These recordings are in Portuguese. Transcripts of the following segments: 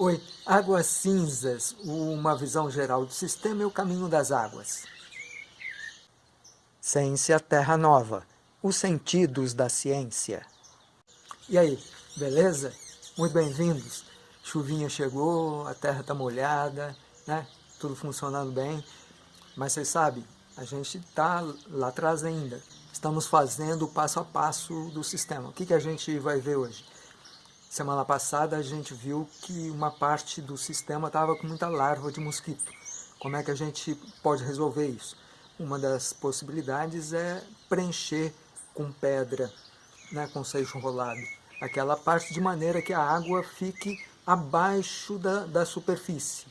Oi, águas cinzas, uma visão geral do sistema e o caminho das águas. Ciência Terra Nova, os sentidos da ciência. E aí, beleza? Muito bem-vindos. Chuvinha chegou, a terra está molhada, né? tudo funcionando bem. Mas vocês sabem, a gente está lá atrás ainda. Estamos fazendo o passo a passo do sistema. O que, que a gente vai ver hoje? Semana passada a gente viu que uma parte do sistema estava com muita larva de mosquito. Como é que a gente pode resolver isso? Uma das possibilidades é preencher com pedra, né, com seixo rolado, aquela parte de maneira que a água fique abaixo da, da superfície,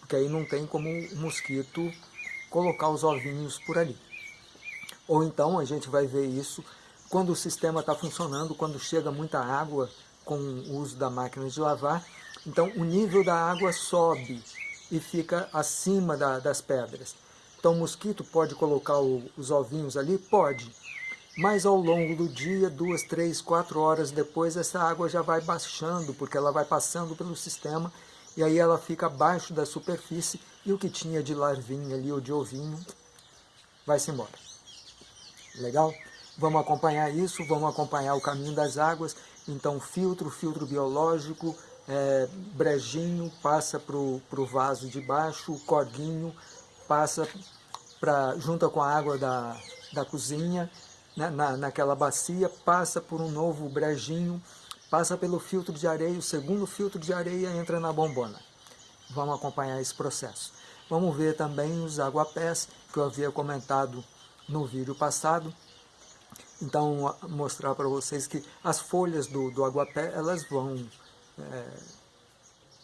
porque aí não tem como o mosquito colocar os ovinhos por ali. Ou então a gente vai ver isso quando o sistema está funcionando, quando chega muita água com o uso da máquina de lavar, então o nível da água sobe e fica acima da, das pedras. Então o mosquito pode colocar o, os ovinhos ali? Pode. Mas ao longo do dia, duas, três, quatro horas depois, essa água já vai baixando, porque ela vai passando pelo sistema e aí ela fica abaixo da superfície e o que tinha de larvinha ali ou de ovinho vai-se embora. Legal? Vamos acompanhar isso, vamos acompanhar o caminho das águas então filtro, filtro biológico, é, brejinho passa para o vaso de baixo, corguinho passa pra, junto com a água da, da cozinha, né, na, naquela bacia, passa por um novo brejinho, passa pelo filtro de areia, o segundo filtro de areia entra na bombona. Vamos acompanhar esse processo. Vamos ver também os aguapés, que eu havia comentado no vídeo passado, então, mostrar para vocês que as folhas do, do aguapé, elas vão é,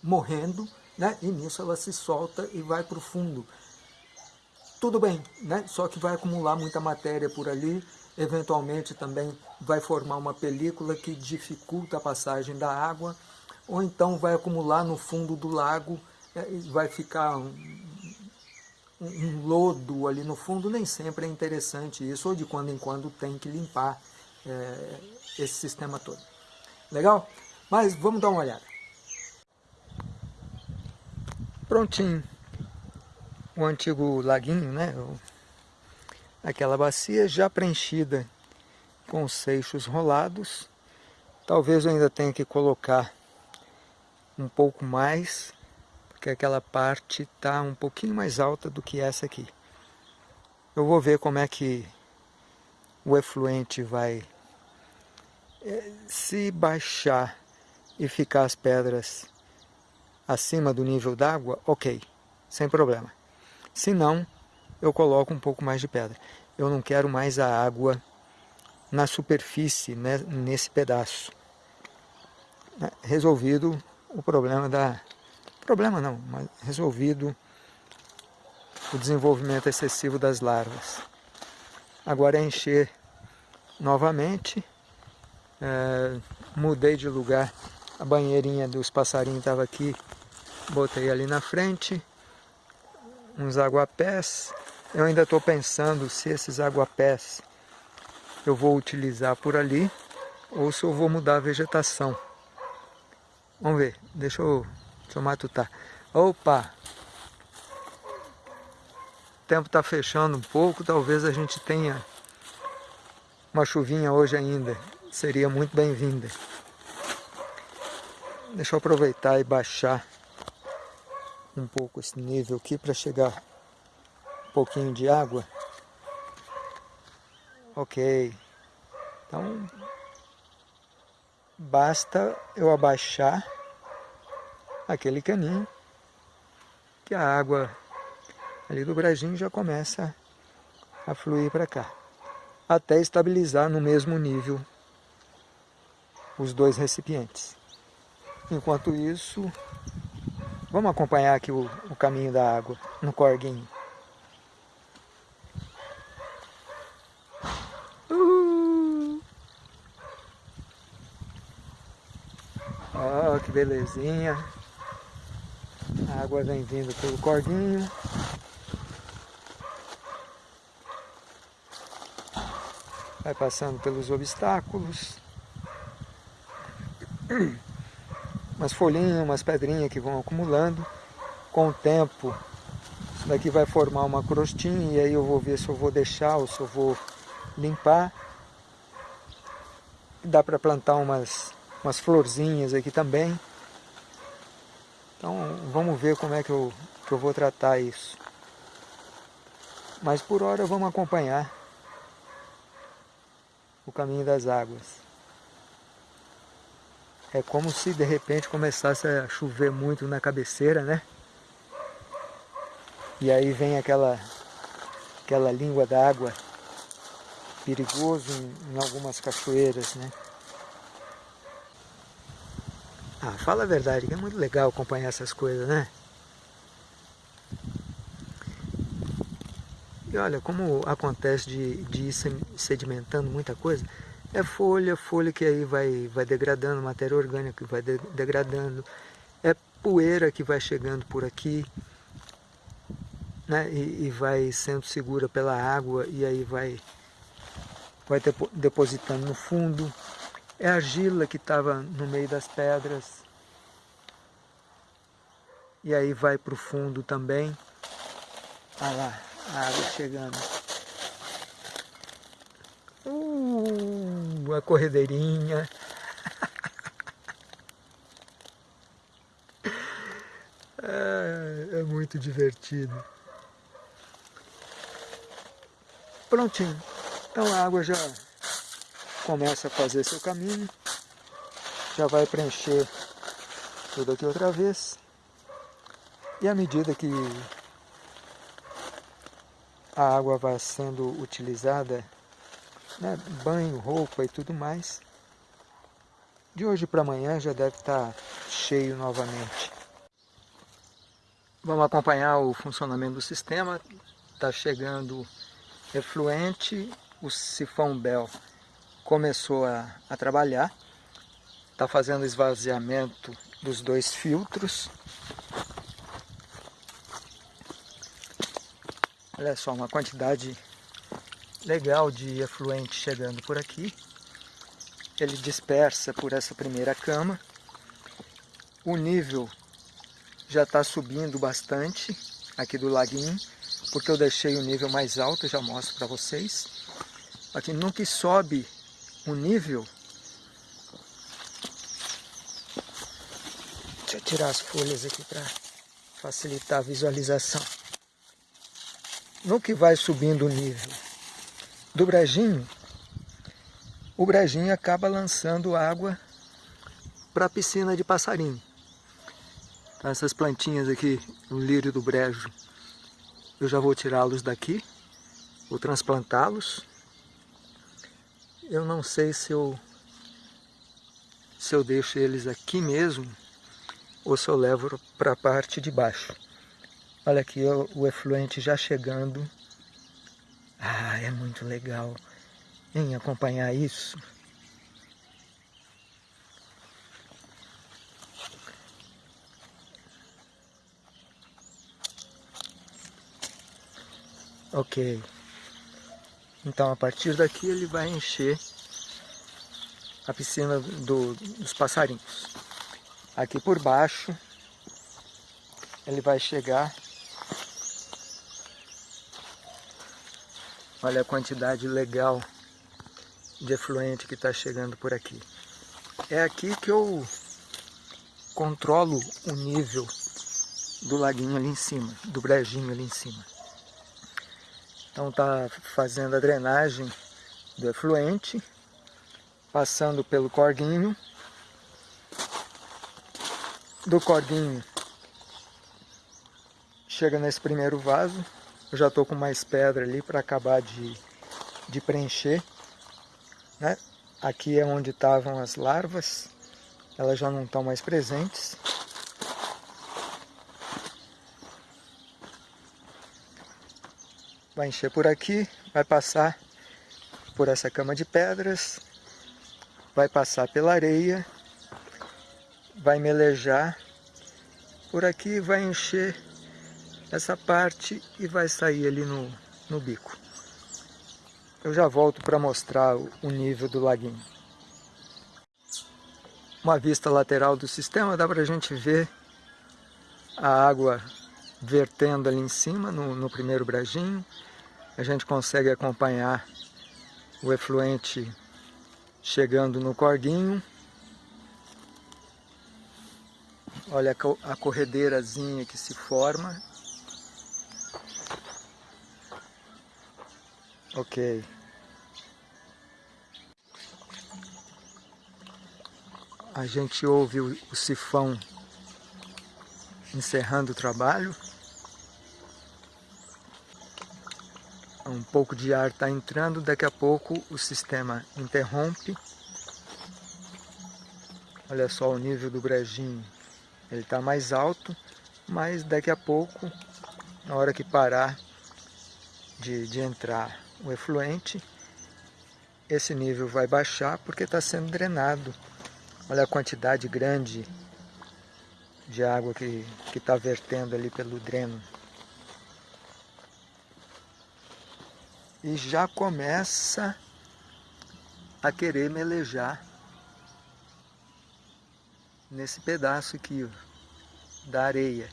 morrendo, né? e nisso ela se solta e vai para o fundo. Tudo bem, né? só que vai acumular muita matéria por ali, eventualmente também vai formar uma película que dificulta a passagem da água, ou então vai acumular no fundo do lago é, e vai ficar um lodo ali no fundo, nem sempre é interessante isso, ou de quando em quando tem que limpar é, esse sistema todo. Legal? Mas vamos dar uma olhada. Prontinho. O antigo laguinho, né? Aquela bacia já preenchida com seixos rolados. Talvez eu ainda tenha que colocar um pouco mais que aquela parte está um pouquinho mais alta do que essa aqui. Eu vou ver como é que o efluente vai eh, se baixar e ficar as pedras acima do nível d'água, ok, sem problema. Se não, eu coloco um pouco mais de pedra. Eu não quero mais a água na superfície, né, nesse pedaço. Resolvido o problema da, Problema não, mas resolvido o desenvolvimento excessivo das larvas. Agora é encher novamente. É, mudei de lugar. A banheirinha dos passarinhos estava aqui. Botei ali na frente. Uns aguapés. Eu ainda estou pensando se esses aguapés eu vou utilizar por ali ou se eu vou mudar a vegetação. Vamos ver. Deixa eu Deixa eu matutar. Opa! O tempo está fechando um pouco, talvez a gente tenha uma chuvinha hoje ainda. Seria muito bem-vinda. Deixa eu aproveitar e baixar um pouco esse nível aqui para chegar um pouquinho de água. Ok. Então, basta eu abaixar aquele caninho que a água ali do brejinho já começa a fluir para cá, até estabilizar no mesmo nível os dois recipientes. Enquanto isso, vamos acompanhar aqui o, o caminho da água no corguinho. Uh! Oh, que belezinha! A água vem vindo pelo corguinho. Vai passando pelos obstáculos. umas folhinhas, umas pedrinhas que vão acumulando. Com o tempo, isso daqui vai formar uma crostinha e aí eu vou ver se eu vou deixar ou se eu vou limpar. Dá para plantar umas, umas florzinhas aqui também. Então vamos ver como é que eu, que eu vou tratar isso. Mas por hora vamos acompanhar o caminho das águas. É como se de repente começasse a chover muito na cabeceira, né? E aí vem aquela, aquela língua d'água perigoso em, em algumas cachoeiras, né? Ah, fala a verdade, que é muito legal acompanhar essas coisas, né? E olha, como acontece de, de ir sedimentando muita coisa, é folha, folha que aí vai, vai degradando, matéria orgânica que vai de, degradando, é poeira que vai chegando por aqui, né, e, e vai sendo segura pela água e aí vai, vai depositando no fundo, é argila que estava no meio das pedras, e aí vai para o fundo também, olha lá, a água chegando. Uh, a corredeirinha. é, é muito divertido. Prontinho. Então a água já começa a fazer seu caminho. Já vai preencher tudo aqui outra vez. E à medida que a água vai sendo utilizada né, banho, roupa e tudo mais. De hoje para amanhã já deve estar tá cheio novamente. Vamos acompanhar o funcionamento do sistema. Está chegando efluente, o sifão Bell começou a, a trabalhar. Está fazendo esvaziamento dos dois filtros. Olha só, uma quantidade legal de efluente chegando por aqui. Ele dispersa por essa primeira cama. O nível já está subindo bastante aqui do laguinho, porque eu deixei o nível mais alto, já mostro para vocês. Aqui no que sobe o nível, deixa eu tirar as folhas aqui para facilitar a visualização. No que vai subindo o nível do brejinho, o brejinho acaba lançando água para a piscina de passarinho. Então, essas plantinhas aqui, o lírio do brejo, eu já vou tirá-los daqui, vou transplantá-los. Eu não sei se eu, se eu deixo eles aqui mesmo ou se eu levo para a parte de baixo. Olha aqui o efluente já chegando ah, é muito legal em acompanhar isso. Ok. Então a partir daqui ele vai encher a piscina do, dos passarinhos. Aqui por baixo ele vai chegar Olha a quantidade legal de efluente que está chegando por aqui. É aqui que eu controlo o nível do laguinho ali em cima, do brejinho ali em cima. Então está fazendo a drenagem do efluente, passando pelo corguinho. Do corguinho chega nesse primeiro vaso, eu já estou com mais pedra ali para acabar de, de preencher. Né? Aqui é onde estavam as larvas, elas já não estão mais presentes. Vai encher por aqui, vai passar por essa cama de pedras, vai passar pela areia, vai melejar, por aqui vai encher essa parte e vai sair ali no, no bico. Eu já volto para mostrar o nível do laguinho. uma vista lateral do sistema, dá para a gente ver a água vertendo ali em cima, no, no primeiro brejinho. A gente consegue acompanhar o efluente chegando no corguinho. Olha a corredeirazinha que se forma. Ok. A gente ouve o, o sifão encerrando o trabalho. Um pouco de ar está entrando, daqui a pouco o sistema interrompe. Olha só o nível do brejinho, ele está mais alto, mas daqui a pouco, na hora que parar de, de entrar o efluente, esse nível vai baixar porque está sendo drenado. Olha a quantidade grande de água que está vertendo ali pelo dreno. E já começa a querer melejar nesse pedaço aqui ó, da areia.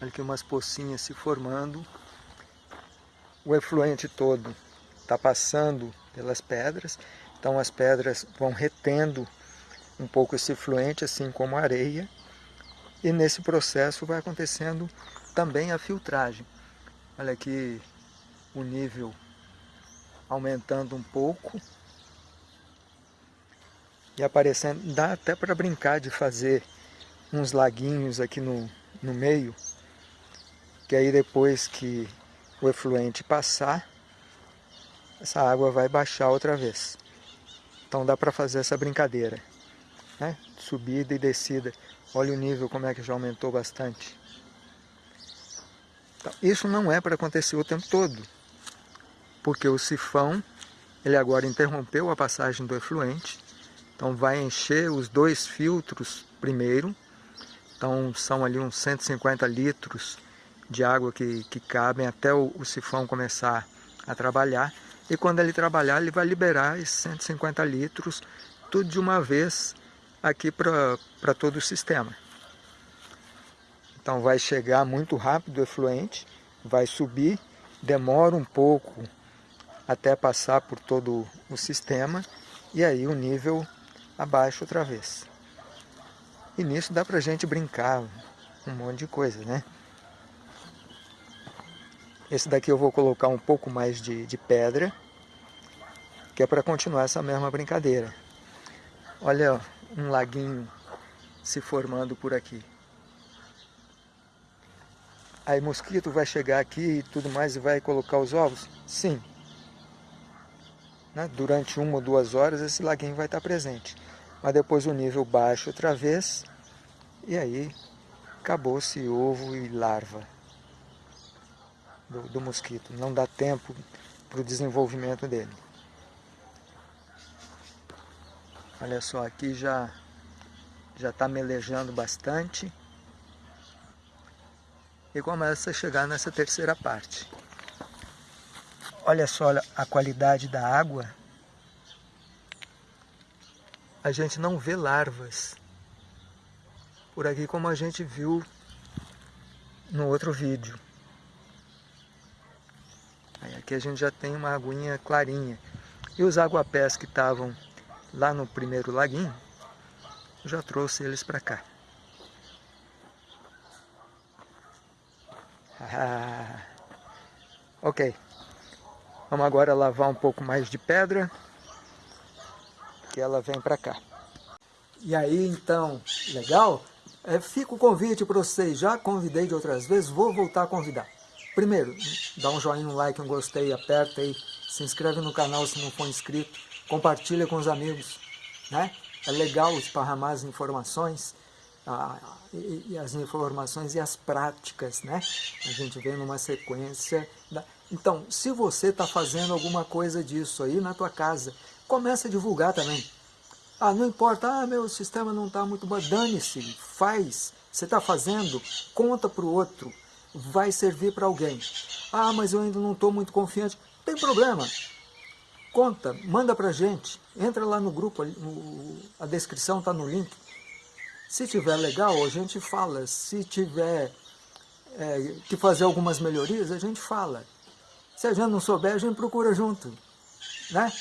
Olha aqui umas pocinhas se formando. O efluente todo está passando pelas pedras, então as pedras vão retendo um pouco esse efluente, assim como a areia, e nesse processo vai acontecendo também a filtragem. Olha aqui o nível aumentando um pouco e aparecendo. Dá até para brincar de fazer uns laguinhos aqui no, no meio, que aí depois que o efluente passar, essa água vai baixar outra vez. Então dá para fazer essa brincadeira, né? subida e descida. Olha o nível como é que já aumentou bastante. Então, isso não é para acontecer o tempo todo, porque o sifão ele agora interrompeu a passagem do efluente, então vai encher os dois filtros primeiro, então são ali uns 150 litros de água que, que cabem até o, o sifão começar a trabalhar, e quando ele trabalhar ele vai liberar esses 150 litros tudo de uma vez aqui para todo o sistema. Então vai chegar muito rápido o efluente, vai subir, demora um pouco até passar por todo o sistema e aí o nível abaixa outra vez. E nisso dá pra gente brincar um monte de coisa, né? Esse daqui eu vou colocar um pouco mais de, de pedra, que é para continuar essa mesma brincadeira. Olha um laguinho se formando por aqui. Aí mosquito vai chegar aqui e tudo mais e vai colocar os ovos? Sim. Né? Durante uma ou duas horas esse laguinho vai estar presente. Mas depois o nível baixa outra vez e aí acabou-se ovo e larva do, do mosquito. Não dá tempo para o desenvolvimento dele. Olha só, aqui já já está melejando bastante e começa a chegar nessa terceira parte. Olha só a qualidade da água. A gente não vê larvas por aqui como a gente viu no outro vídeo. Aí aqui a gente já tem uma aguinha clarinha. E os aguapés que estavam lá no primeiro laguinho, já trouxe eles para cá. Ah, ok. Vamos agora lavar um pouco mais de pedra, que ela vem para cá. E aí, então, legal? É, fica o convite para vocês, já convidei de outras vezes, vou voltar a convidar. Primeiro, dá um joinha, um like, um gostei, aperta aí, se inscreve no canal se não for inscrito, compartilha com os amigos, né? É legal esparramar as informações, a, e, e, as informações e as práticas, né? A gente vem numa sequência. Da... Então, se você está fazendo alguma coisa disso aí na tua casa, comece a divulgar também. Ah, não importa, ah, meu sistema não está muito bom, dane-se, faz. Você está fazendo, conta para o outro, vai servir para alguém. Ah, mas eu ainda não estou muito confiante. Tem problema. Conta, manda pra gente, entra lá no grupo, a descrição está no link. Se tiver legal, a gente fala. Se tiver é, que fazer algumas melhorias, a gente fala. Se a gente não souber, a gente procura junto. Né?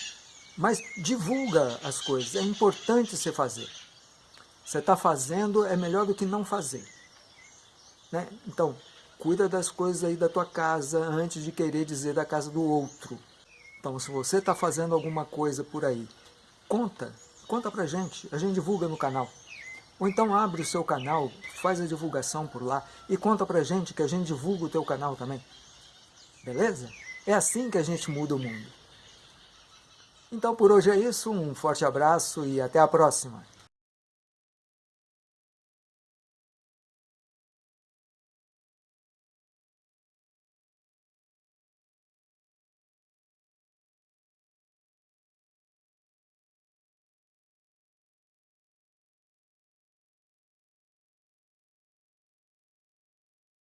Mas divulga as coisas, é importante você fazer. Você está fazendo, é melhor do que não fazer. Né? Então, cuida das coisas aí da tua casa antes de querer dizer da casa do outro. Então, se você está fazendo alguma coisa por aí, conta, conta pra gente, a gente divulga no canal. Ou então abre o seu canal, faz a divulgação por lá e conta pra gente que a gente divulga o teu canal também. Beleza? É assim que a gente muda o mundo. Então por hoje é isso, um forte abraço e até a próxima.